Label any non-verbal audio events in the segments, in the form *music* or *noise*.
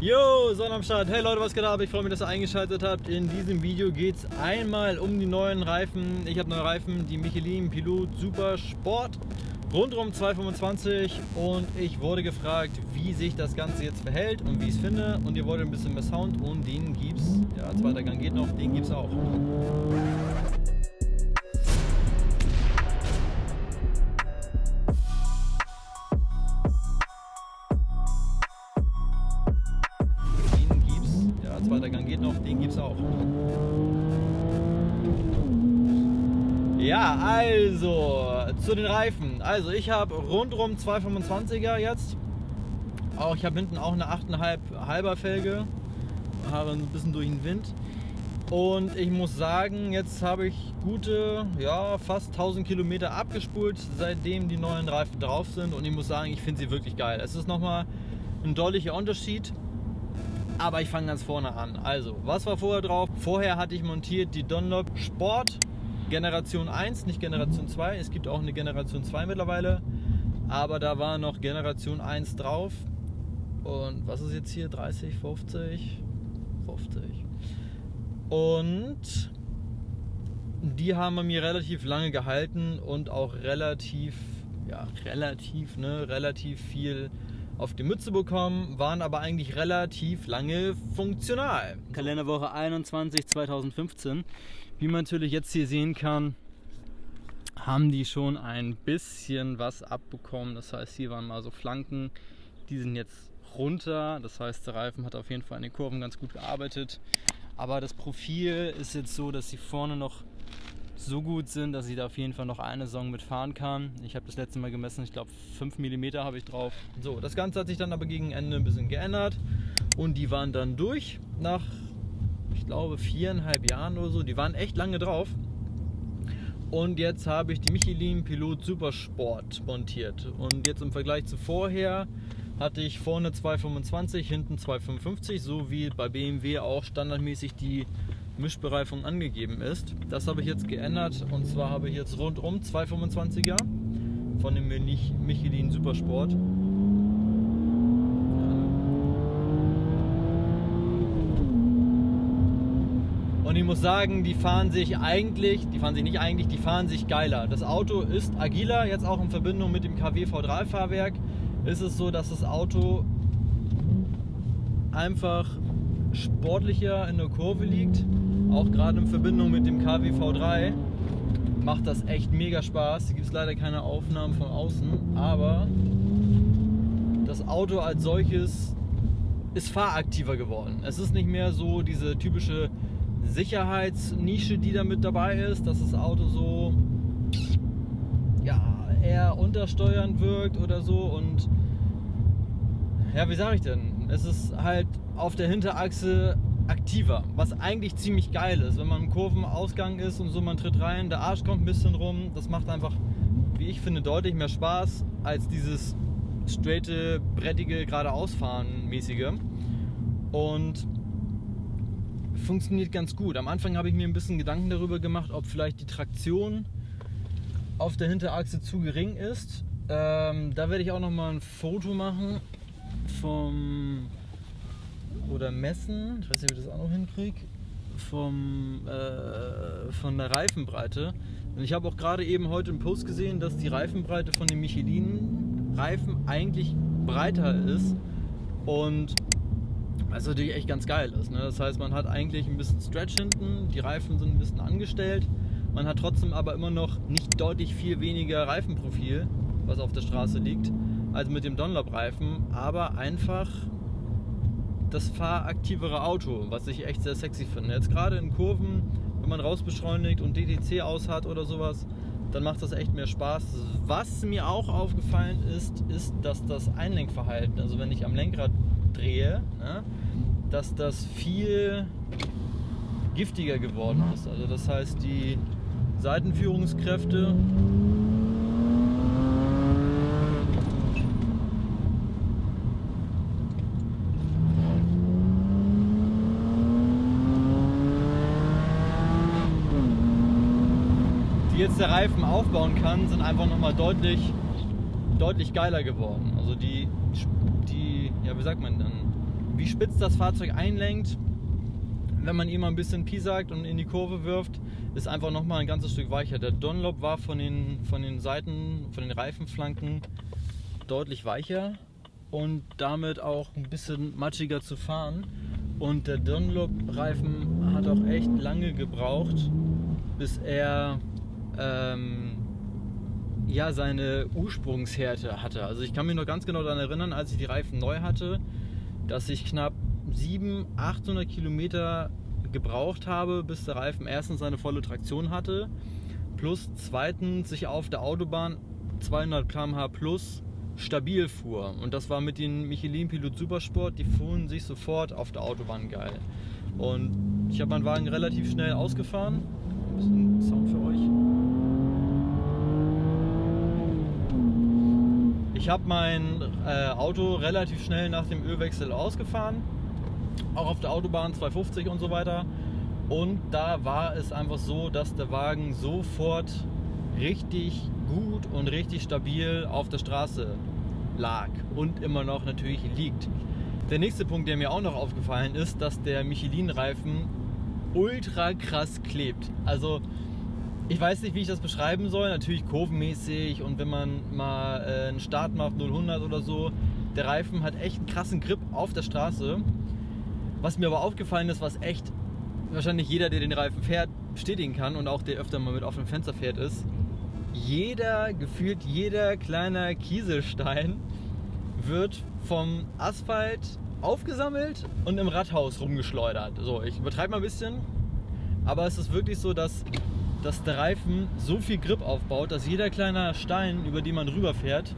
Yo, Sonne am Start. Hey Leute, was geht ab? Ich freue mich, dass ihr eingeschaltet habt. In diesem Video geht es einmal um die neuen Reifen. Ich habe neue Reifen, die Michelin Pilot Super Sport. Rundum 225 und ich wurde gefragt, wie sich das Ganze jetzt verhält und wie ich es finde. Und ihr wollt ein bisschen mehr Sound und den gibt's, ja, zweiter Gang geht noch, den gibt's auch. Auch. Ja, also zu den Reifen. Also ich habe rundrum 225er jetzt. Auch ich habe hinten auch eine 8,5 halber Felge. Habe ein bisschen durch den Wind. Und ich muss sagen, jetzt habe ich gute, ja, fast 1000 Kilometer abgespult, seitdem die neuen Reifen drauf sind. Und ich muss sagen, ich finde sie wirklich geil. Es ist nochmal ein deutlicher Unterschied. Aber ich fange ganz vorne an. Also, was war vorher drauf? Vorher hatte ich montiert die Dunlop Sport Generation 1, nicht Generation 2. Es gibt auch eine Generation 2 mittlerweile. Aber da war noch Generation 1 drauf. Und was ist jetzt hier? 30, 50? 50. Und die haben bei mir relativ lange gehalten und auch relativ, ja, relativ, ne, relativ viel auf die Mütze bekommen, waren aber eigentlich relativ lange funktional. Kalenderwoche 21 2015. Wie man natürlich jetzt hier sehen kann, haben die schon ein bisschen was abbekommen. Das heißt, hier waren mal so Flanken, die sind jetzt runter. Das heißt, der Reifen hat auf jeden Fall in den Kurven ganz gut gearbeitet. Aber das Profil ist jetzt so, dass sie vorne noch so gut sind, dass ich da auf jeden Fall noch eine Saison mitfahren kann. Ich habe das letzte Mal gemessen, ich glaube 5 mm habe ich drauf. So, das Ganze hat sich dann aber gegen Ende ein bisschen geändert und die waren dann durch nach, ich glaube, viereinhalb Jahren oder so. Die waren echt lange drauf. Und jetzt habe ich die Michelin Pilot Supersport montiert. Und jetzt im Vergleich zu vorher hatte ich vorne 225, hinten 255, so wie bei BMW auch standardmäßig die Mischbereifung angegeben ist. Das habe ich jetzt geändert und zwar habe ich jetzt rundum 225er von dem Michelin Supersport. Und ich muss sagen, die fahren sich eigentlich, die fahren sich nicht eigentlich, die fahren sich geiler. Das Auto ist agiler, jetzt auch in Verbindung mit dem KW V3-Fahrwerk ist es so, dass das Auto einfach sportlicher in der Kurve liegt. Auch gerade in Verbindung mit dem KW V3 macht das echt mega Spaß. Hier gibt es leider keine Aufnahmen von außen, aber das Auto als solches ist fahraktiver geworden. Es ist nicht mehr so diese typische Sicherheitsnische, die da mit dabei ist, dass das Auto so ja, eher untersteuernd wirkt oder so und ja, wie sage ich denn? Es ist halt auf der Hinterachse aktiver, was eigentlich ziemlich geil ist. Wenn man im Kurvenausgang ist und so, man tritt rein, der Arsch kommt ein bisschen rum, das macht einfach, wie ich finde, deutlich mehr Spaß als dieses straighte, brettige, geradeausfahren mäßige. Und funktioniert ganz gut. Am Anfang habe ich mir ein bisschen Gedanken darüber gemacht, ob vielleicht die Traktion auf der Hinterachse zu gering ist. Ähm, da werde ich auch noch mal ein Foto machen vom oder messen, ich weiß nicht, ob ich das auch noch hinkriege, äh, von der Reifenbreite. Und ich habe auch gerade eben heute im Post gesehen, dass die Reifenbreite von den Michelin-Reifen eigentlich breiter ist und was natürlich echt ganz geil ist. Ne? Das heißt, man hat eigentlich ein bisschen Stretch hinten, die Reifen sind ein bisschen angestellt, man hat trotzdem aber immer noch nicht deutlich viel weniger Reifenprofil, was auf der Straße liegt, als mit dem Dunlop-Reifen, aber einfach das fahraktivere Auto, was ich echt sehr sexy finde. Jetzt gerade in Kurven, wenn man rausbeschleunigt und DTC aus hat oder sowas, dann macht das echt mehr Spaß. Was mir auch aufgefallen ist, ist, dass das Einlenkverhalten, also wenn ich am Lenkrad drehe, ne, dass das viel giftiger geworden ist. Also das heißt, die Seitenführungskräfte der Reifen aufbauen kann, sind einfach nochmal deutlich, deutlich geiler geworden. Also die, die, ja wie sagt man dann, wie spitz das Fahrzeug einlenkt, wenn man ihm ein bisschen piesackt und in die Kurve wirft, ist einfach nochmal ein ganzes Stück weicher. Der Dunlop war von den, von den Seiten, von den Reifenflanken deutlich weicher und damit auch ein bisschen matschiger zu fahren. Und der Dunlop-Reifen hat auch echt lange gebraucht, bis er ähm, ja, seine Ursprungshärte hatte. Also ich kann mich noch ganz genau daran erinnern, als ich die Reifen neu hatte, dass ich knapp 700, 800 Kilometer gebraucht habe, bis der Reifen erstens seine volle Traktion hatte, plus zweitens sich auf der Autobahn 200 km/h plus stabil fuhr. Und das war mit den Michelin Pilot Supersport, die fuhren sich sofort auf der Autobahn geil. Und ich habe meinen Wagen relativ schnell ausgefahren. Ein bisschen Sound für euch. Ich habe mein äh, Auto relativ schnell nach dem Ölwechsel ausgefahren. Auch auf der Autobahn 250 und so weiter. Und da war es einfach so, dass der Wagen sofort richtig gut und richtig stabil auf der Straße lag und immer noch natürlich liegt. Der nächste Punkt, der mir auch noch aufgefallen ist, dass der Michelin-Reifen ultra krass klebt. Also ich weiß nicht, wie ich das beschreiben soll. Natürlich kurvenmäßig und wenn man mal äh, einen Start macht, 0-100 oder so, der Reifen hat echt einen krassen Grip auf der Straße. Was mir aber aufgefallen ist, was echt wahrscheinlich jeder, der den Reifen fährt, bestätigen kann und auch der öfter mal mit offenem Fenster fährt, ist, jeder, gefühlt jeder kleiner Kieselstein wird vom Asphalt aufgesammelt und im Radhaus rumgeschleudert. So, ich übertreibe mal ein bisschen, aber es ist wirklich so, dass, dass der Reifen so viel Grip aufbaut, dass jeder kleine Stein, über den man rüberfährt,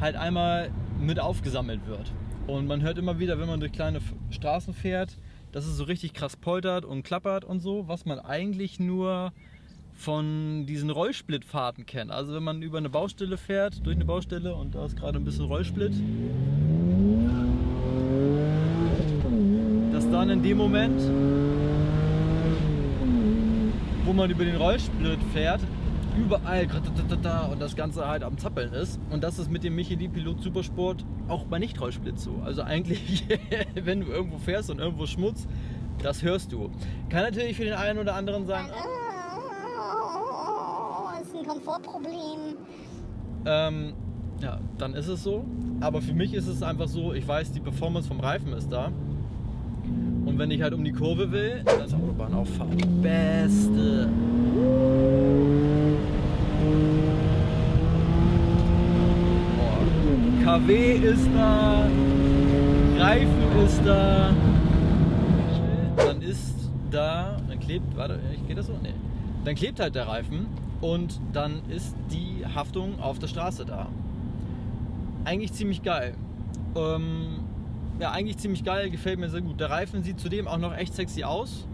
halt einmal mit aufgesammelt wird. Und man hört immer wieder, wenn man durch kleine Straßen fährt, dass es so richtig krass poltert und klappert und so, was man eigentlich nur von diesen Rollsplittfahrten kennt. Also wenn man über eine Baustelle fährt, durch eine Baustelle und da ist gerade ein bisschen Rollsplit, dass dann in dem Moment, wo man über den Rollsplit fährt, überall und das Ganze halt am Zappeln ist. Und das ist mit dem Michelin Pilot Supersport auch bei Nicht-Rollsplit so. Also eigentlich, *laughs* wenn du irgendwo fährst und irgendwo Schmutz, das hörst du. Kann natürlich für den einen oder anderen sagen, Komfortproblem. Ähm, ja, dann ist es so. Aber für mich ist es einfach so, ich weiß, die Performance vom Reifen ist da. Und wenn ich halt um die Kurve will, dann ist Autobahnauffahrt die beste. Boah. KW ist da, Reifen ist da. Dann ist da, dann klebt, warte, geht das so? Nee. Dann klebt halt der Reifen und dann ist die Haftung auf der Straße da. Eigentlich ziemlich geil. Ähm, ja, eigentlich ziemlich geil, gefällt mir sehr gut. Der Reifen sieht zudem auch noch echt sexy aus.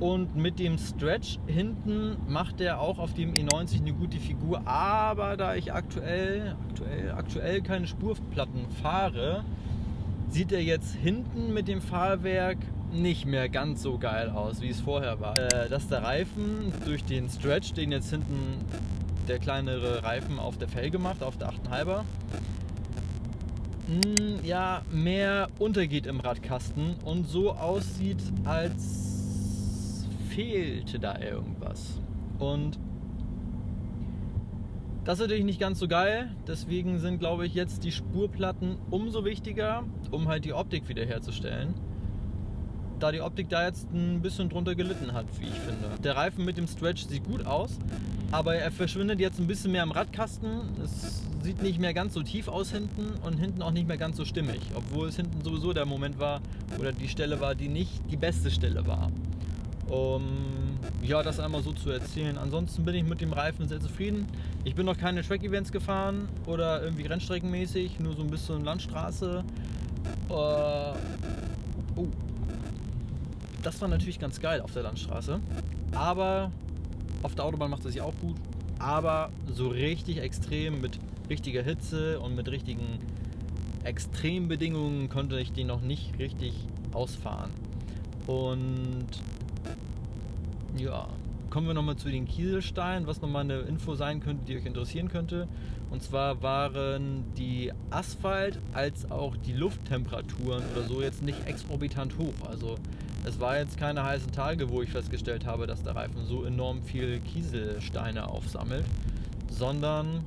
Und mit dem Stretch hinten macht er auch auf dem E90 eine gute Figur. Aber da ich aktuell, aktuell, aktuell keine Spurplatten fahre, sieht er jetzt hinten mit dem Fahrwerk nicht mehr ganz so geil aus, wie es vorher war. Äh, dass der Reifen durch den Stretch, den jetzt hinten der kleinere Reifen auf der Felge macht, auf der 8,5er, hm, ja, mehr untergeht im Radkasten und so aussieht, als fehlte da irgendwas. Und das ist natürlich nicht ganz so geil, deswegen sind, glaube ich, jetzt die Spurplatten umso wichtiger, um halt die Optik wiederherzustellen da die Optik da jetzt ein bisschen drunter gelitten hat, wie ich finde. Der Reifen mit dem Stretch sieht gut aus, aber er verschwindet jetzt ein bisschen mehr im Radkasten. Es sieht nicht mehr ganz so tief aus hinten und hinten auch nicht mehr ganz so stimmig, obwohl es hinten sowieso der Moment war oder die Stelle war, die nicht die beste Stelle war. Um ja, das einmal so zu erzählen. Ansonsten bin ich mit dem Reifen sehr zufrieden. Ich bin noch keine Track-Events gefahren oder irgendwie rennstreckenmäßig, nur so ein bisschen Landstraße. Uh, oh, das war natürlich ganz geil auf der Landstraße. Aber auf der Autobahn macht es sich auch gut. Aber so richtig extrem mit richtiger Hitze und mit richtigen Extrembedingungen konnte ich den noch nicht richtig ausfahren. Und ja, kommen wir nochmal zu den Kieselsteinen, was nochmal eine Info sein könnte, die euch interessieren könnte. Und zwar waren die Asphalt- als auch die Lufttemperaturen oder so jetzt nicht exorbitant hoch. Also es war jetzt keine heißen Tage, wo ich festgestellt habe, dass der Reifen so enorm viel Kieselsteine aufsammelt, sondern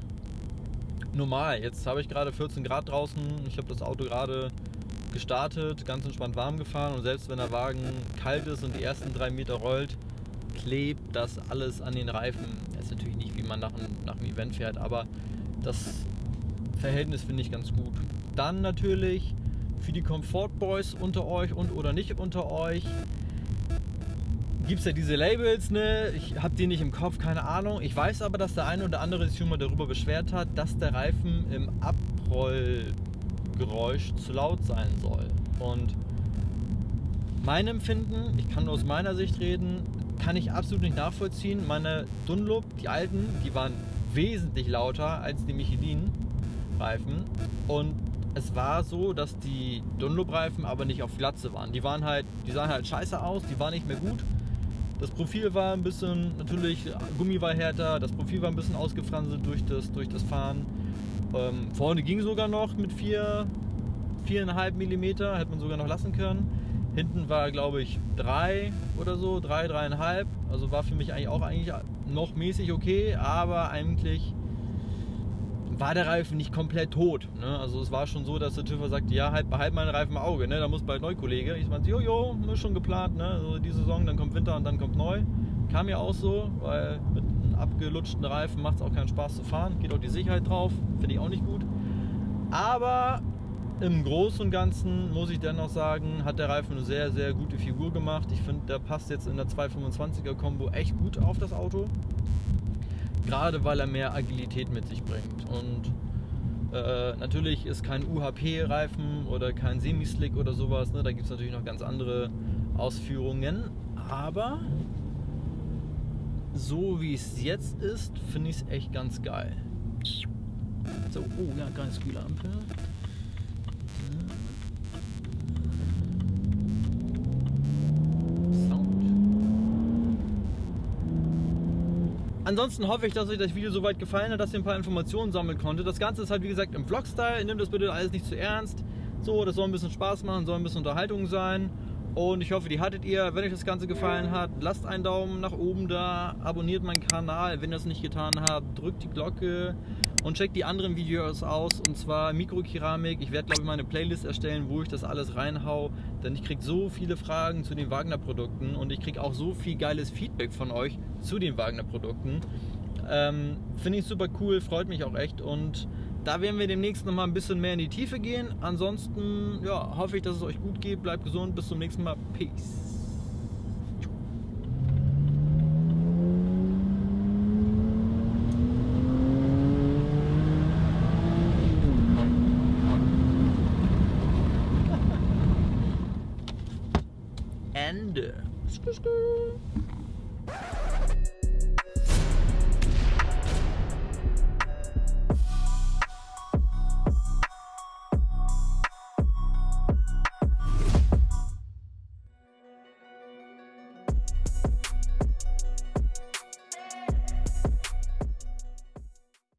normal. Jetzt habe ich gerade 14 Grad draußen. Ich habe das Auto gerade gestartet, ganz entspannt warm gefahren und selbst wenn der Wagen kalt ist und die ersten drei Meter rollt, klebt das alles an den Reifen. Das ist natürlich nicht, wie man nach, nach einem Event fährt, aber das Verhältnis finde ich ganz gut. Dann natürlich für die Comfort Boys unter euch und oder nicht unter euch gibt es ja diese Labels, ne? Ich habe die nicht im Kopf, keine Ahnung. Ich weiß aber, dass der eine oder andere sich schon mal darüber beschwert hat, dass der Reifen im Abrollgeräusch zu laut sein soll. Und mein Empfinden, ich kann nur aus meiner Sicht reden, kann ich absolut nicht nachvollziehen. Meine Dunlop, die alten, die waren wesentlich lauter als die Michelin-Reifen. Und es war so, dass die Dunlop-Reifen aber nicht auf Glatze waren. Die waren halt, die sahen halt scheiße aus, die waren nicht mehr gut. Das Profil war ein bisschen, natürlich, Gummi war härter, das Profil war ein bisschen ausgefranselt durch das, durch das Fahren. Ähm, vorne ging sogar noch mit 4, 4,5 mm, hätte man sogar noch lassen können. Hinten war, glaube ich, 3 oder so, 3, 3,5. Also war für mich eigentlich auch eigentlich noch mäßig okay, aber eigentlich war der Reifen nicht komplett tot. Ne? Also es war schon so, dass der TÜV sagte, ja, halt, behalt meinen Reifen im Auge, ne? da muss bald neu Kollege. Ich meinte, jojo, ist schon geplant, ne? also die Saison, dann kommt Winter und dann kommt neu. Kam ja auch so, weil mit einem abgelutschten Reifen macht es auch keinen Spaß zu fahren, geht auch die Sicherheit drauf, finde ich auch nicht gut. Aber im Großen und Ganzen muss ich dennoch sagen, hat der Reifen eine sehr, sehr gute Figur gemacht. Ich finde, der passt jetzt in der 225er Combo echt gut auf das Auto. Gerade weil er mehr Agilität mit sich bringt. Und äh, natürlich ist kein UHP-Reifen oder kein Semi-Slick oder sowas. Ne? Da gibt es natürlich noch ganz andere Ausführungen. Aber so wie es jetzt ist, finde ich es echt ganz geil. So, oh ja, ganz coole. Ansonsten hoffe ich, dass euch das Video soweit gefallen hat, dass ihr ein paar Informationen sammeln konntet. Das Ganze ist halt wie gesagt im Vlog-Style. Nehmt das bitte alles nicht zu ernst. So, das soll ein bisschen Spaß machen, soll ein bisschen Unterhaltung sein. Und ich hoffe, die hattet ihr. Wenn euch das Ganze gefallen hat, lasst einen Daumen nach oben da, abonniert meinen Kanal, wenn ihr es nicht getan habt, drückt die Glocke und checkt die anderen Videos aus. Und zwar Mikrokeramik. Ich werde, glaube ich, mal eine Playlist erstellen, wo ich das alles reinhau. Denn ich kriege so viele Fragen zu den Wagner-Produkten und ich kriege auch so viel geiles Feedback von euch zu den Wagner-Produkten. Ähm, Finde ich super cool, freut mich auch echt und da werden wir demnächst noch mal ein bisschen mehr in die Tiefe gehen. Ansonsten ja, hoffe ich, dass es euch gut geht. Bleibt gesund. Bis zum nächsten Mal. Peace. Ende.